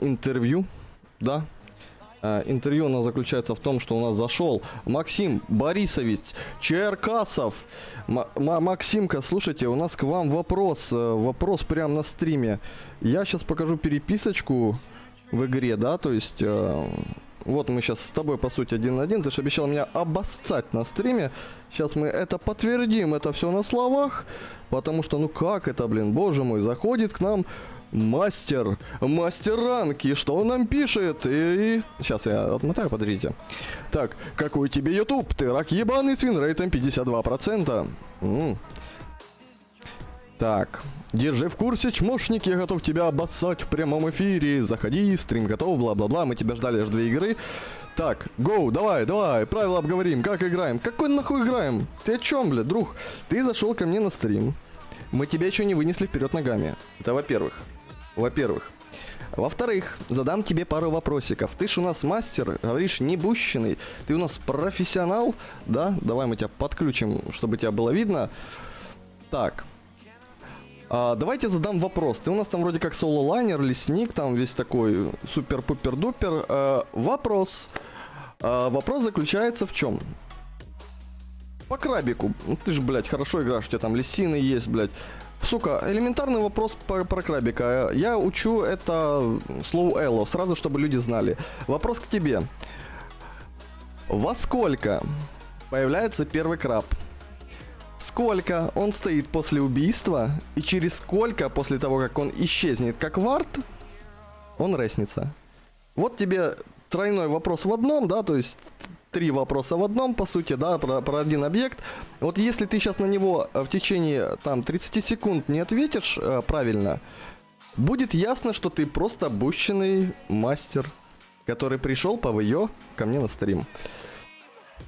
интервью, да. Э, интервью у нас заключается в том, что у нас зашел Максим Борисович Черкасов. М- Максимка, слушайте, у нас к вам вопрос. э, Вопрос прямо на стриме. Я сейчас покажу переписочку в игре, да, то есть... э, вот мы сейчас с тобой, по сути, один на один. Ты же обещал меня обоссать на стриме. Сейчас мы это подтвердим, это все на словах. Потому что, ну как это, блин, боже мой, заходит к нам мастер, мастер ранки. Что он нам пишет? И... Сейчас я отмотаю, подождите. Так, какой тебе YouTube? Ты рак ебаный с винрейтом 52%. М. Так, держи в курсе, чмошник, я готов тебя обоссать в прямом эфире. Заходи, стрим готов, бла-бла-бла. Мы тебя ждали аж две игры. Так, гоу, давай, давай, правила обговорим, как играем. Какой нахуй играем? Ты о чем, бля, друг? Ты зашел ко мне на стрим. Мы тебя еще не вынесли вперед ногами. Это во-первых. Во-первых. Во-вторых, задам тебе пару вопросиков. Ты ж у нас мастер, говоришь, не бущенный. Ты у нас профессионал, да? Давай мы тебя подключим, чтобы тебя было видно. Так, а, давайте задам вопрос. Ты у нас там вроде как соло-лайнер, лесник, там весь такой супер-пупер-дупер. Э, вопрос. А, вопрос заключается в чем? По крабику. Ну, ты же, блядь, хорошо играешь, у тебя там лисины есть, блядь. Сука, элементарный вопрос по- про крабика. Я учу это слову Элло, сразу, чтобы люди знали. Вопрос к тебе. Во сколько появляется первый краб? Сколько он стоит после убийства и через сколько после того, как он исчезнет как вард, он реснится. Вот тебе тройной вопрос в одном, да, то есть три вопроса в одном, по сути, да, про, про один объект. Вот если ты сейчас на него э, в течение там 30 секунд не ответишь э, правильно, будет ясно, что ты просто обущенный мастер, который пришел по ВО ко мне на стрим.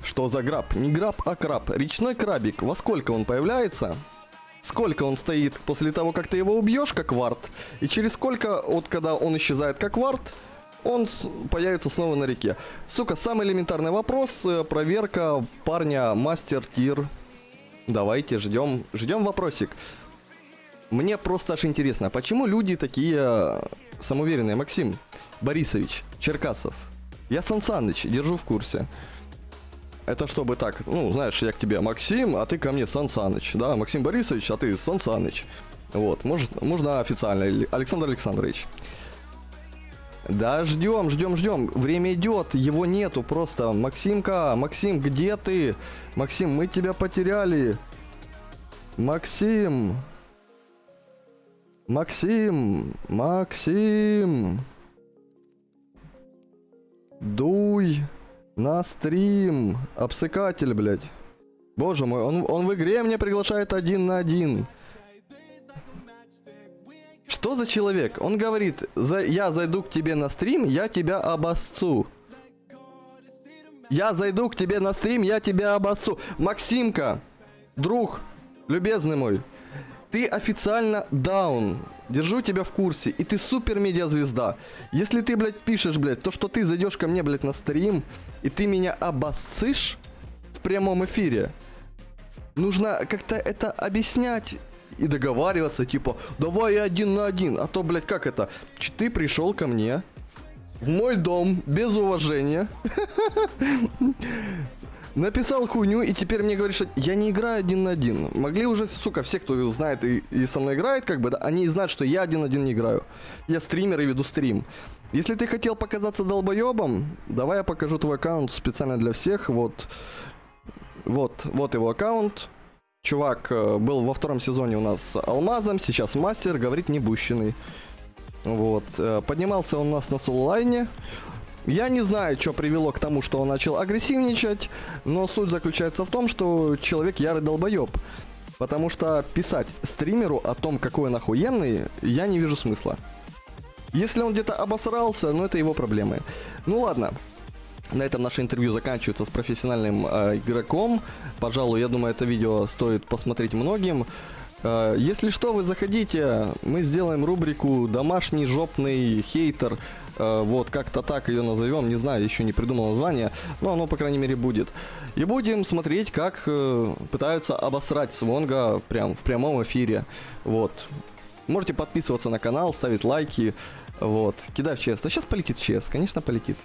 Что за граб? Не граб, а краб. Речной крабик. Во сколько он появляется? Сколько он стоит после того, как ты его убьешь, как вард? И через сколько, вот когда он исчезает как вард, он появится снова на реке. Сука, самый элементарный вопрос. э, Проверка парня мастер тир. Давайте, ждем, ждем вопросик. Мне просто аж интересно, почему люди такие э, самоуверенные? Максим Борисович, Черкасов. Я Сан Саныч, держу в курсе. Это чтобы так, ну, знаешь, я к тебе Максим, а ты ко мне Сан Саныч, да, Максим Борисович, а ты Сан Саныч. Вот, может, можно официально, Александр Александрович. Да, ждем, ждем, ждем. Время идет, его нету просто. Максимка, Максим, где ты? Максим, мы тебя потеряли. Максим. Максим, Максим. Дуй на стрим. Обсыкатель, блядь. Боже мой, он, он в игре меня приглашает один на один. Что за человек? Он говорит, за, я зайду к тебе на стрим, я тебя обоссу. Я зайду к тебе на стрим, я тебя обоссу. Максимка, друг, любезный мой, ты официально даун. Держу тебя в курсе. И ты супер медиазвезда. Если ты, блядь, пишешь, блядь, то, что ты зайдешь ко мне, блядь, на стрим, и ты меня обоссышь в прямом эфире, нужно как-то это объяснять и договариваться, типа, давай один на один, а то, блядь, как это? Ты пришел ко мне в мой дом без уважения, написал хуйню, и теперь мне говоришь, что я не играю один на один. Могли уже, сука, все, кто знает и, и со мной играет, как бы, да, они знают, что я один на один не играю. Я стример и веду стрим. Если ты хотел показаться долбоебом, давай я покажу твой аккаунт специально для всех, вот. Вот, вот его аккаунт. Чувак э, был во втором сезоне у нас алмазом, сейчас мастер, говорит небущенный. Вот. э, Поднимался он у нас на соло-лайне. Я не знаю, что привело к тому, что он начал агрессивничать, но суть заключается в том, что человек ярый долбоеб. Потому что писать стримеру о том, какой он охуенный, я не вижу смысла. Если он где-то обосрался, ну это его проблемы. Ну ладно, на этом наше интервью заканчивается с профессиональным э, игроком. Пожалуй, я думаю, это видео стоит посмотреть многим. Э, если что, вы заходите, мы сделаем рубрику «Домашний жопный хейтер». Э, вот, как-то так ее назовем, не знаю, еще не придумал название, но оно, по крайней мере, будет. И будем смотреть, как э, пытаются обосрать Свонга прям в прямом эфире. Вот. Можете подписываться на канал, ставить лайки. Вот, кидай в чест. А сейчас полетит чест, конечно полетит.